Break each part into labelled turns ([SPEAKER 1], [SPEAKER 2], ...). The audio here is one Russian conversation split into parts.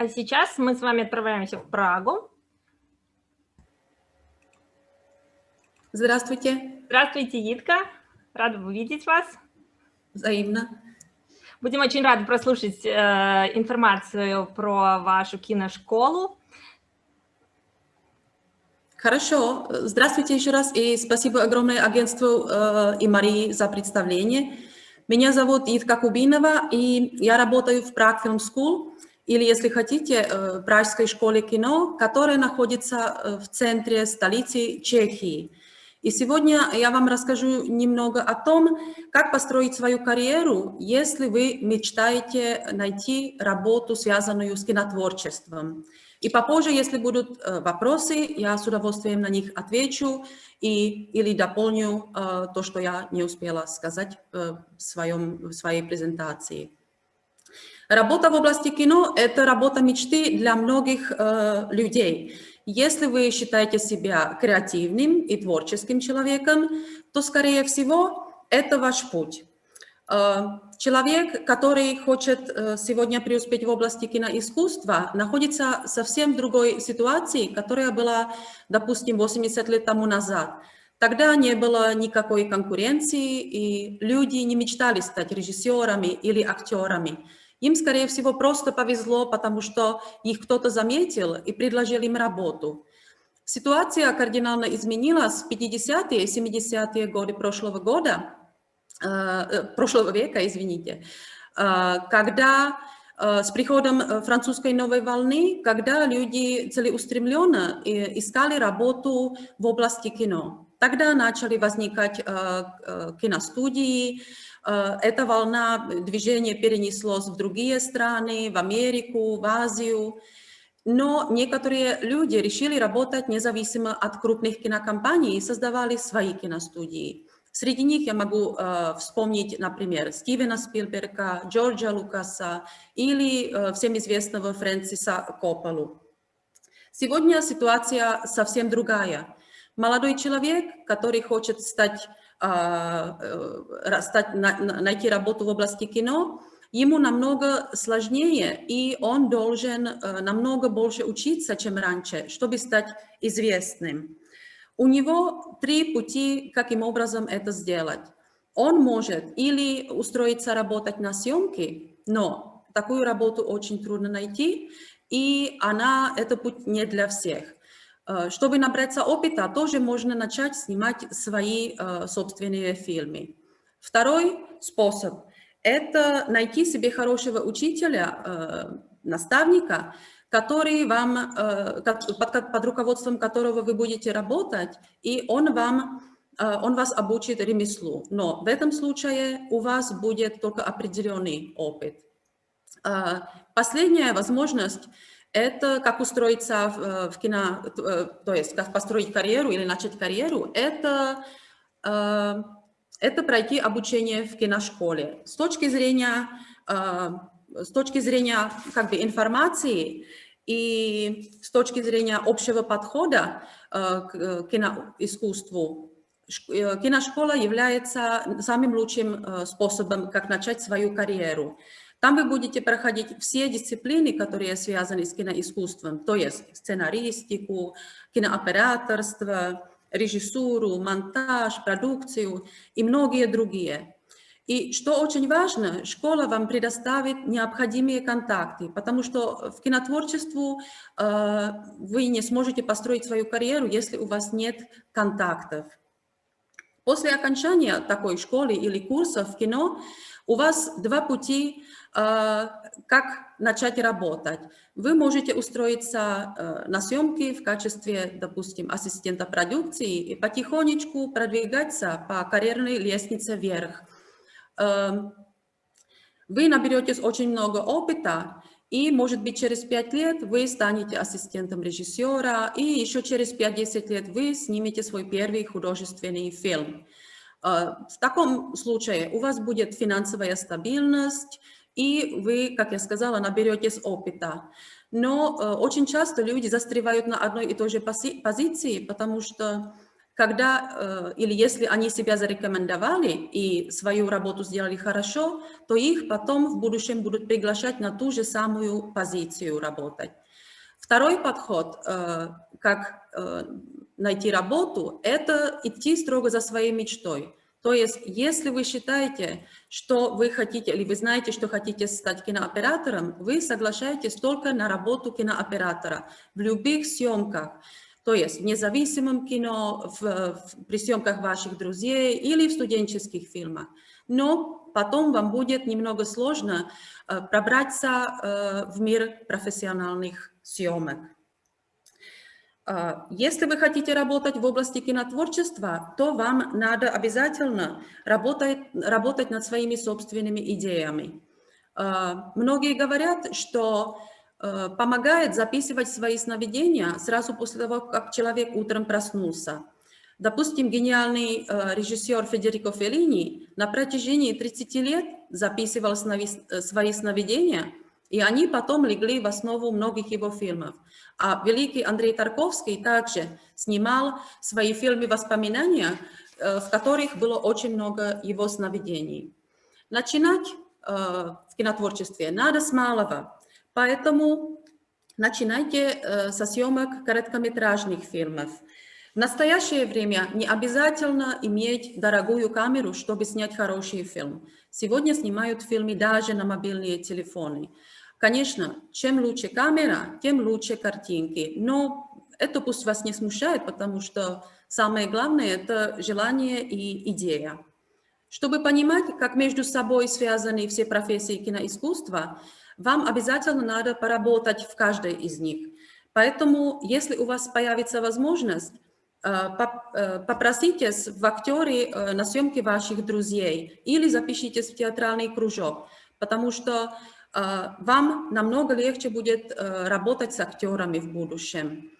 [SPEAKER 1] А сейчас мы с вами отправляемся в Прагу.
[SPEAKER 2] Здравствуйте.
[SPEAKER 1] Здравствуйте, Итка. Рада увидеть вас.
[SPEAKER 2] Взаимно.
[SPEAKER 1] Будем очень рады прослушать э, информацию про вашу киношколу.
[SPEAKER 2] Хорошо. Здравствуйте еще раз и спасибо огромное агентству э, и Марии за представление. Меня зовут Итка Кубинова, и я работаю в Prague Film School, или, если хотите, э, Пражской школе кино, которая находится э, в центре столицы Чехии. И сегодня я вам расскажу немного о том, как построить свою карьеру, если вы мечтаете найти работу, связанную с кинотворчеством. И попозже, если будут э, вопросы, я с удовольствием на них отвечу и, или дополню то, что я не успела сказать в, своем, в своей презентации. Работа в области кино – это работа мечты для многих э, людей. Если вы считаете себя креативным и творческим человеком, то, скорее всего, это ваш путь. Э, человек, который хочет э, сегодня преуспеть в области киноискусства, находится в совсем другой ситуации, которая была, допустим, 80 лет тому назад. Тогда не было никакой конкуренции, и люди не мечтали стать режиссерами или актерами. Им, скорее всего, просто повезло, потому что их кто-то заметил и предложил им работу. Ситуация кардинально изменилась в 50-е и 70-е годы прошлого года, Э, э, прошлого века, извините, э, когда с приходом французской новой волны, когда люди целеустремленно искали работу в области кино. Тогда начали возникать киностудии, эта волна движения перенеслась в другие страны, в Америку, в Азию. Но некоторые люди решили работать независимо от крупных кинокомпаний и создавали свои киностудии. Среди них я могу э, вспомнить, например, Стивена Спилберга, Джорджа Лукаса или э, всем известного Фрэнсиса Копполу. Сегодня ситуация совсем другая. Молодой человек, который хочет стать, э, э, стать на, найти работу в области кино, ему намного сложнее, и он должен э, намного больше учиться, чем раньше, чтобы стать известным. У него три пути, каким образом это сделать. Он может или устроиться работать на съемке, но такую работу очень трудно найти, и она, это путь не для всех. Э, чтобы набраться опыта, тоже можно начать снимать свои э, собственные фильмы. Второй способ – это найти себе хорошего учителя, э, наставника, который вам, под, руководством которого вы будете работать, и он вам он вас обучит ремеслу. Но в этом случае у вас будет только определенный опыт. Последняя возможность – это как устроиться в, в кино, то есть как построить карьеру или начать карьеру, это, это пройти обучение в киношколе. С точки зрения с точки зрения как бы, информации и с точки зрения общего подхода э, к э, киноискусству, э, киношкола является самым лучшим способом, как начать свою карьеру. Там вы будете проходить все дисциплины, которые связаны с киноискусством, то есть сценаристику, кинооператорство, режиссуру, монтаж, продукцию и многие другие. И что очень важно, школа вам предоставит необходимые контакты, потому что в кинотворчеству э, вы не сможете построить свою карьеру, если у вас нет контактов. После окончания такой школы или курса в кино у вас два пути, э, как начать работать. Вы можете устроиться э, на съемки в качестве, допустим, ассистента продукции и потихонечку продвигаться по карьерной лестнице вверх. Эм, вы наберетесь очень много опыта, и, может быть, через 5 лет вы станете ассистентом режиссера, и еще через 5-10 лет вы снимете свой первый художественный фильм. Э, в таком случае у вас будет финансовая стабильность, и вы, как я сказала, наберетесь опыта. Но э, очень часто люди застревают на одной и той же позиции, потому что когда, или если они себя зарекомендовали и свою работу сделали хорошо, то их потом в будущем будут приглашать на ту же самую позицию работать. Второй подход, как найти работу, это идти строго за своей мечтой. То есть, если вы считаете, что вы хотите, или вы знаете, что хотите стать кинооператором, вы соглашаетесь только на работу кинооператора в любых съемках. То есть в независимом кино, в, в, при съемках ваших друзей или в студенческих фильмах. Но потом вам будет немного сложно э, пробраться э, в мир профессиональных съемок. А, если вы хотите работать в области кинотворчества, то вам надо обязательно работать, работать над своими собственными идеями. А, многие говорят, что а, помогает записывать свои сновидения сразу после того, как человек утром проснулся. Допустим, гениальный режиссер Федерико Феллини на протяжении 30 лет записывал свои сновидения, и они потом легли в основу многих его фильмов. А великий Андрей Тарковский также снимал свои фильмы «Воспоминания», э, в которых было очень много его сновидений. Начинать э, в кинотворчестве надо с малого, поэтому начинайте э, со съемок короткометражных фильмов. В настоящее время не обязательно иметь дорогую камеру, чтобы снять хороший фильм. Сегодня снимают фильмы даже на мобильные телефоны. Конечно, чем лучше камера, тем лучше картинки, но это пусть вас не смущает, потому что самое главное – это желание и идея. Чтобы понимать, как между собой связаны все профессии киноискусства, вам обязательно надо поработать в каждой из них. Поэтому, если у вас появится возможность, э, э, попроситесь в актеры э, на съемки ваших друзей или запишитесь в театральный кружок, потому что вам намного легче будет э, работать с актерами в будущем.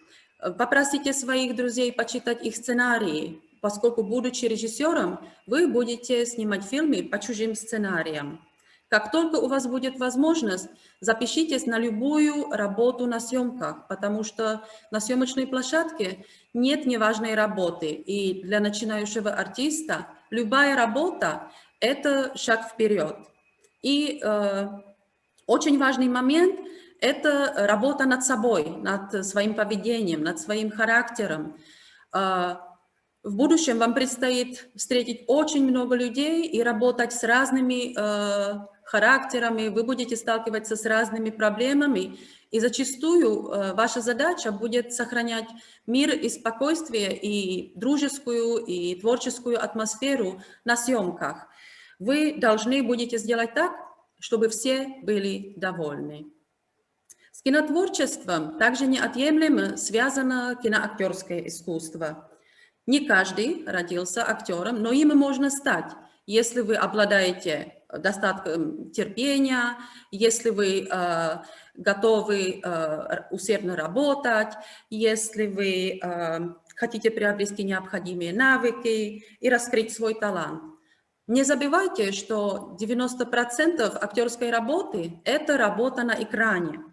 [SPEAKER 2] Попросите своих друзей почитать их сценарии, поскольку, будучи режиссером, вы будете снимать фильмы по чужим сценариям. Как только у вас будет возможность, запишитесь на любую работу на съемках, потому что на съемочной площадке нет неважной работы. И для начинающего артиста любая работа – это шаг вперед. И э, очень важный момент – это работа над собой, над своим поведением, над своим характером. А, в будущем вам предстоит встретить очень много людей и работать с разными э, характерами, вы будете сталкиваться с разными проблемами, и зачастую э, ваша задача будет сохранять мир и спокойствие, и дружескую, и творческую атмосферу на съемках. Вы должны будете сделать так, чтобы все были довольны. С кинотворчеством также неотъемлемо связано киноактерское искусство. Не каждый родился актером, но им можно стать, если вы обладаете достатком терпения, если вы э, готовы э, усердно работать, если вы э, хотите приобрести необходимые навыки и раскрыть свой талант. Не забывайте, что 90% актерской работы – это работа на экране.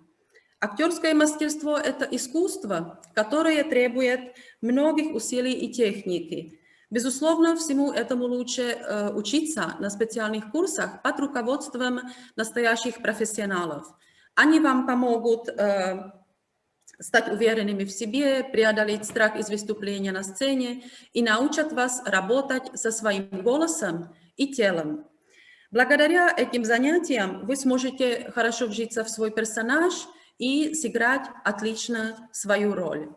[SPEAKER 2] Актерское мастерство – это искусство, которое требует многих усилий и техники. Безусловно, всему этому лучше э, учиться на специальных курсах под руководством настоящих профессионалов. Они вам помогут э, стать уверенными в себе, преодолеть страх из выступления на сцене и научат вас работать со своим голосом и телом. Благодаря этим занятиям вы сможете хорошо вжиться в свой персонаж и сыграть отлично свою роль.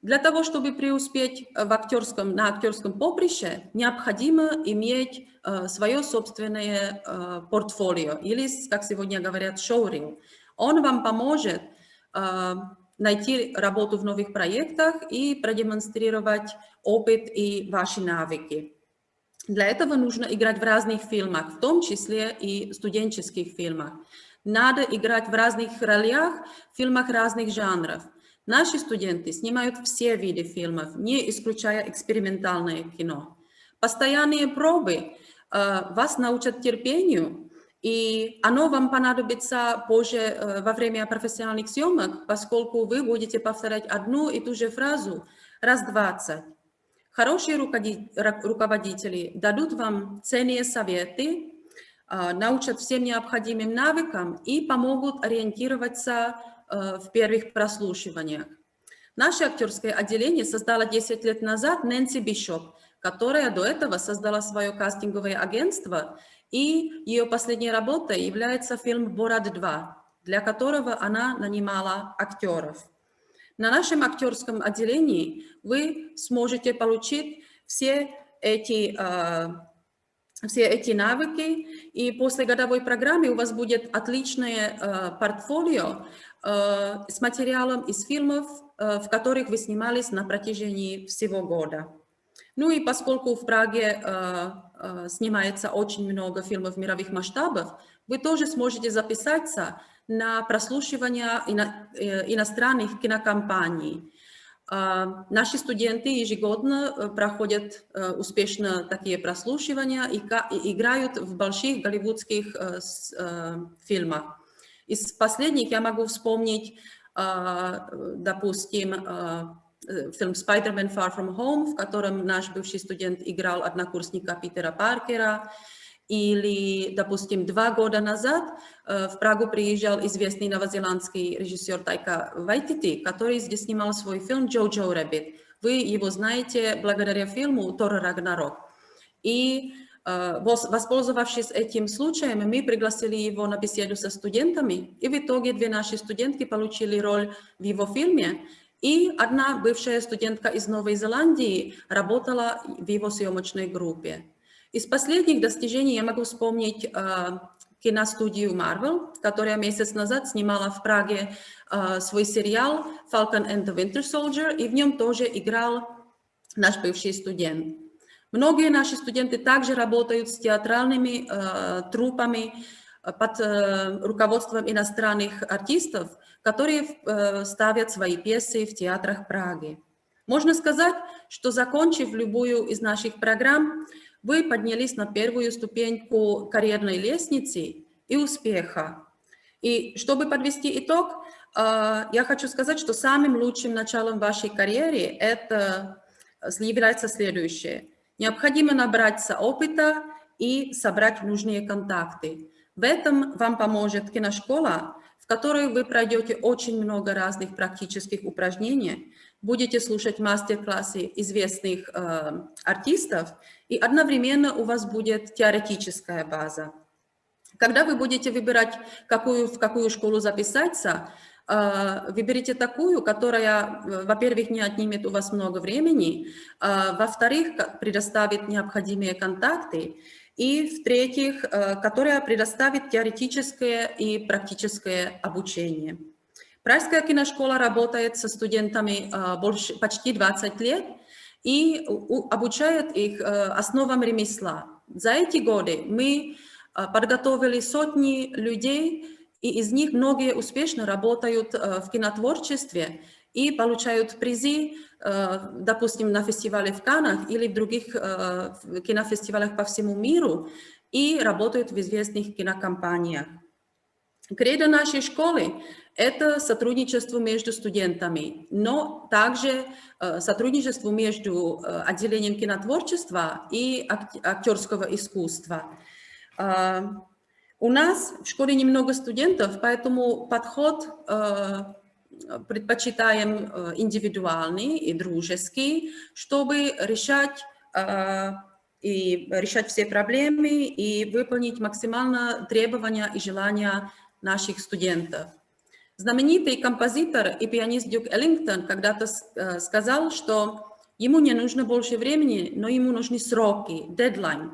[SPEAKER 2] Для того, чтобы преуспеть в актерском, на актерском поприще, необходимо иметь э, свое собственное э, портфолио, или, как сегодня говорят, шоурил. Он вам поможет э, найти работу в новых проектах и продемонстрировать опыт и ваши навыки. Для этого нужно играть в разных фильмах, в том числе и студенческих фильмах. Надо играть в разных ролях, в фильмах разных жанров. Наши студенты снимают все виды фильмов, не исключая экспериментальное кино. Постоянные пробы э, вас научат терпению, и оно вам понадобится позже э, во время профессиональных съемок, поскольку вы будете повторять одну и ту же фразу раз двадцать. Хорошие руководители дадут вам ценные советы, а, научат всем необходимым навыкам и помогут ориентироваться э, в первых прослушиваниях. Наше актерское отделение создало 10 лет назад Нэнси Бишоп, которая до этого создала свое кастинговое агентство, и ее последней работой является фильм «Борат 2», для которого она нанимала актеров. На нашем актерском отделении вы сможете получить все эти, а, все эти навыки, и после годовой программы у вас будет отличное а, портфолио а, с материалом из фильмов, в которых вы снимались на протяжении всего года. Ну и поскольку в Праге снимается очень много фильмов мировых масштабов, вы тоже сможете записаться на прослушивание э, иностранных кинокомпаний. А, наши студенты ежегодно э, проходят э, успешно такие прослушивания и играют в больших голливудских фильмах. Из последних я могу вспомнить, а, допустим, фильм «Spider-Man Far From Home», в котором наш бывший студент играл однокурсника Питера Паркера, или, допустим, два года назад э, в Прагу приезжал известный новозеландский режиссер Тайка Вайтити, который здесь снимал свой фильм «Jojo Rabbit». Вы его знаете благодаря фильму «Тор Рагнарок». И э, воспользовавшись этим случаем, мы пригласили его на беседу со студентами, и в итоге две наши студентки получили роль в его фильме, и одна бывшая студентка из Новой Зеландии работала в его съемочной группе. Из последних достижений я могу вспомнить э, киностудию Marvel, которая месяц назад снимала в Праге э, свой сериал «Falcon and the Winter Soldier», и в нем тоже играл наш бывший студент. Многие наши студенты также работают с театральными э, трупами под э, руководством иностранных артистов, которые э, ставят свои пьесы в театрах Праги. Можно сказать, что закончив любую из наших программ, вы поднялись на первую ступеньку карьерной лестницы и успеха. И чтобы подвести итог, а, я хочу сказать, что самым лучшим началом вашей карьеры это является следующее. Необходимо набраться опыта и собрать нужные контакты. В этом вам поможет киношкола, в которой вы пройдете очень много разных практических упражнений, будете слушать мастер-классы известных э, артистов, и одновременно у вас будет теоретическая база. Когда вы будете выбирать, какую, в какую школу записаться, э, выберите такую, которая, э, во-первых, не отнимет у вас много времени, э, во-вторых, предоставит необходимые контакты, и, в-третьих, которая предоставит теоретическое и практическое обучение. Пражская киношкола работает со студентами а, больше, почти 20 лет и обучает их э, основам ремесла. За эти годы мы а, подготовили сотни людей, и из них многие успешно работают в кинотворчестве и получают призы, допустим, на фестивале в Канах или в других кинофестивалях по всему миру, и работают в известных кинокомпаниях. Кредо нашей школы – это сотрудничество между студентами, но также э, сотрудничество между э, отделением кинотворчества и актерского искусства. Э, у нас в школе немного студентов, поэтому подход предпочитаем индивидуальный и дружеский, чтобы решать и решать все проблемы и выполнить максимально требования и желания наших студентов. Знаменитый композитор и пианист Дюк Эллингтон когда-то э, сказал, что ему не нужно больше времени, но ему нужны сроки, дедлайн.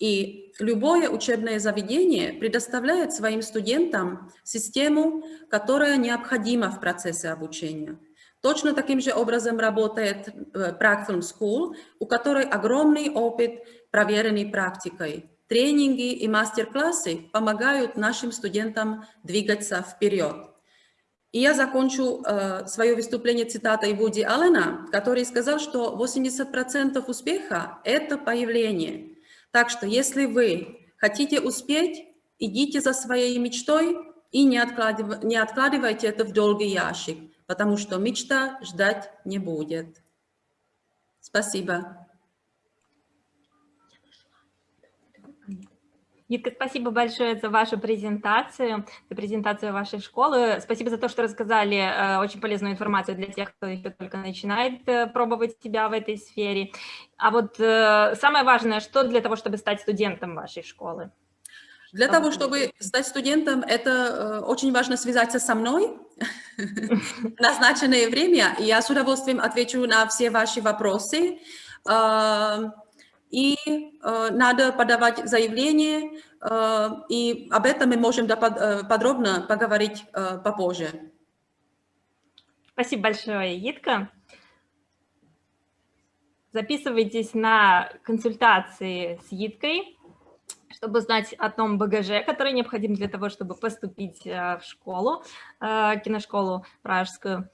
[SPEAKER 2] И любое учебное заведение предоставляет своим студентам систему, которая необходима в процессе обучения. Точно таким же образом работает э, Film School, у которой огромный опыт, проверенный практикой. Тренинги и мастер-классы помогают нашим студентам двигаться вперед. И я закончу э, свое выступление цитатой Вуди Аллена, который сказал, что 80% успеха – это появление. Так что если вы хотите успеть, идите за своей мечтой и не, откладыв... не откладывайте это в долгий ящик, потому что мечта ждать не будет. Спасибо.
[SPEAKER 1] Нитка, спасибо большое за вашу презентацию, за презентацию вашей школы. Спасибо за то, что рассказали э, очень полезную информацию для тех, кто еще только начинает э, пробовать себя в этой сфере. А вот э, самое важное, что для того, чтобы стать студентом вашей школы?
[SPEAKER 2] Для того, чтобы стать студентом, это э, очень важно связаться со мной назначенное время. Я с удовольствием отвечу на все ваши вопросы. Э, и э, надо подавать заявление, э, и об этом мы можем э, подробно поговорить э, попозже.
[SPEAKER 1] Спасибо большое, Йитка. Записывайтесь на консультации с Yitkой, чтобы знать о том багаже, который необходим для того, чтобы поступить э, в школу, э, киношколу пражскую.